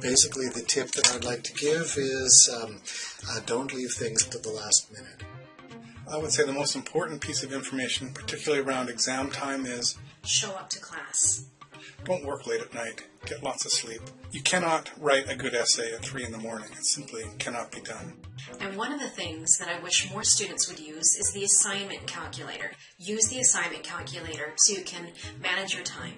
basically the tip that I'd like to give is um, uh, don't leave things to the last minute. I would say the most important piece of information, particularly around exam time, is Show up to class. don't work late at night. Get lots of sleep. You cannot write a good essay at 3 in the morning. It simply cannot be done. And one of the things that I wish more students would use is the assignment calculator. Use the assignment calculator so you can manage your time.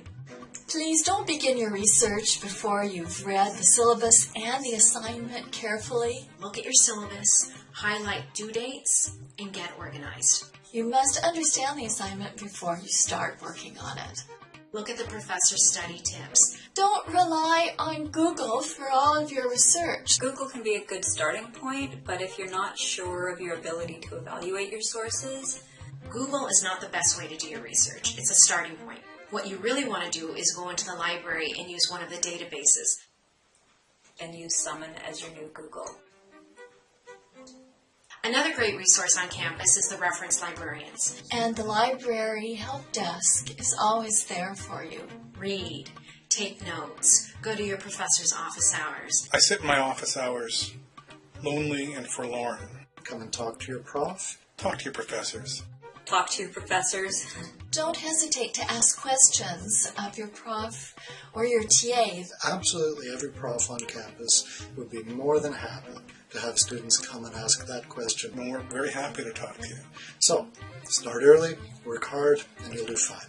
Please don't begin your research before you've read the syllabus and the assignment carefully. Look at your syllabus, highlight due dates, and get organized. You must understand the assignment before you start working on it. Look at the professor's study tips. Don't rely on Google for all of your research. Google can be a good starting point, but if you're not sure of your ability to evaluate your sources, Google is not the best way to do your research. It's a starting point. What you really want to do is go into the library and use one of the databases. and use Summon as your new Google. Another great resource on campus is the reference librarians. And the library help desk is always there for you. Read, take notes, go to your professor's office hours. I sit in my office hours, lonely and forlorn. Come and talk to your prof. Talk to your professors. Talk to your professors. Don't hesitate to ask questions of your prof or your TA. Absolutely every prof on campus would be more than happy to have students come and ask that question. And we're very happy to talk to you. So, start early, work hard, and you'll do fine.